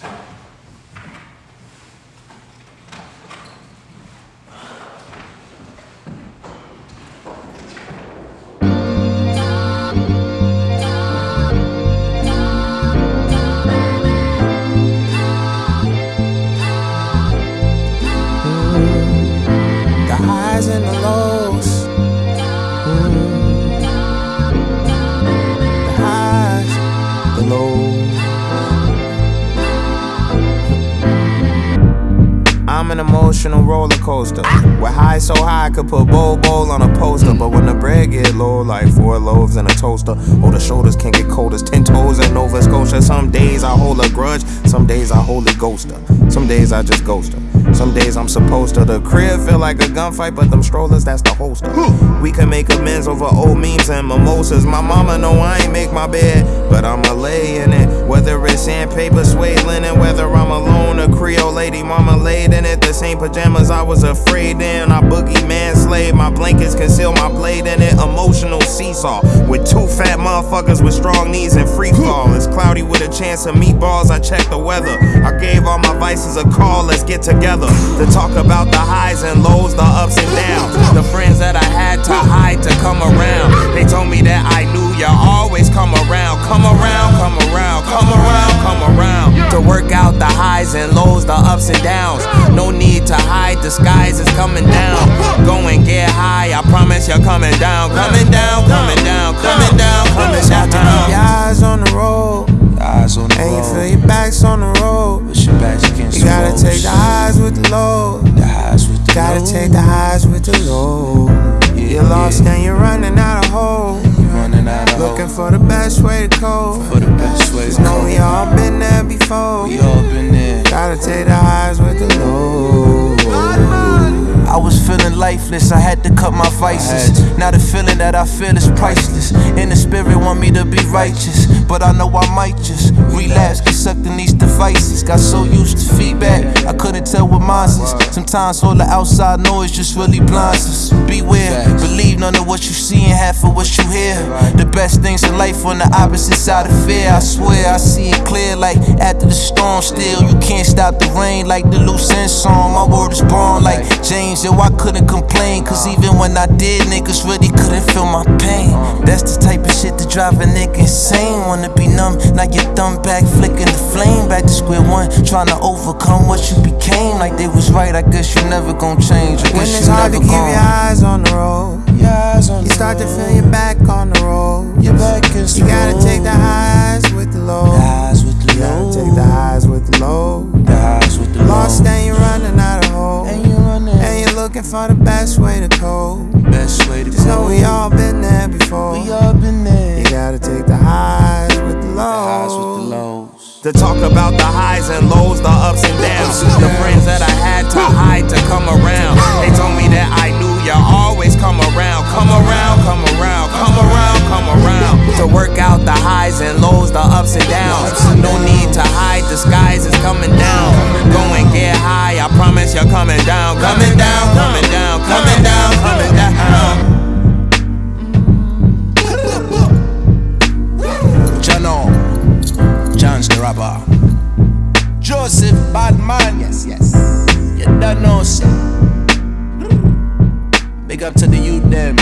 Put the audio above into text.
The An emotional roller coaster. Where high so high I could put Bol Bol on a poster. But when the bread get low, like four loaves in a toaster. Oh, the shoulders can get cold as ten toes in Nova Scotia. Some days I hold a grudge, some days I hold a ghoster. Some days I just ghost her. Some days I'm supposed to. The crib feel like a gunfight, but them strollers, that's the holster. We can make amends over old memes and mimosas. My mama know I ain't make my bed, but I'ma lay in it. Whether it's sandpaper, suede linen, whether I'm alone, a Creole lady, mama laid in it. The same pajamas I was afraid in. I boogie man slave, my blankets conceal my blade in it. Emotional seesaw with two fat motherfuckers with strong knees and free fall. It's cloudy with a chance of meatballs. I check the weather. I gave all my vices a call. Let's get together to talk about the highs and lows, the ups and downs. The friends that I had to hide to come around. They told me that I knew you always the skies is coming down. Go and get high, I promise you're coming down, coming down, coming down, coming down, coming down. Keep your eyes on the road, Eyes on the and you feel your backs on the road. Push your backs against You the gotta ropes. take the highs with the lows. The highs with the Gotta lows. take the highs with the lows. Yeah, You're lost yeah. and you're running out of hope. Running out of Looking hope for the best way to cope. for the best way to know we all been there before. We all been there. Gotta take the highs with the lows. I was feeling lifeless, I had to cut my vices. Now the feeling that I feel is priceless. And the spirit want me to be righteous, but I know I might just relapse, get sucked in these devices. Got so used to feedback, I couldn't tell what mine is. Sometimes all the outside noise just really blinds us. Beware, believe none of what you see and half of what you hear. The best things in life on the opposite side of fear. I swear I see it clear, like after the storm. Still, you can't stop the rain, like the loose end song. My word is born, like James. Yo, I couldn't complain, cause even when I did, niggas really couldn't feel my pain. That's the type of shit that drive a nigga insane. Wanna be numb, now your thumb back, flicking the flame. Back to square one, trying to overcome what you became. Like they was right, I guess you never gon' change. I When guess it's you hard to never keep your eyes on the road, start to road. feel your back on the road. Your back against You gotta take the highs with the lows. The highs with the You gotta take the highs with the lows. The highs with the Lost and you're running out of hope. And you running. And you're looking for the best way to cope. Best way to Just know we all been there before. We all been there. You gotta take the highs with the The lows. highs with the lows. To talk about the highs and lows, the ups and downs. The ups and downs. No need to hide, the skies is coming down. Go and get high, I promise you're coming down. Coming down, coming down, coming down, coming down. Chano, Chance the Rapper. Joseph Badman, yes, yes. You don't know, sir. Big up to the youth them,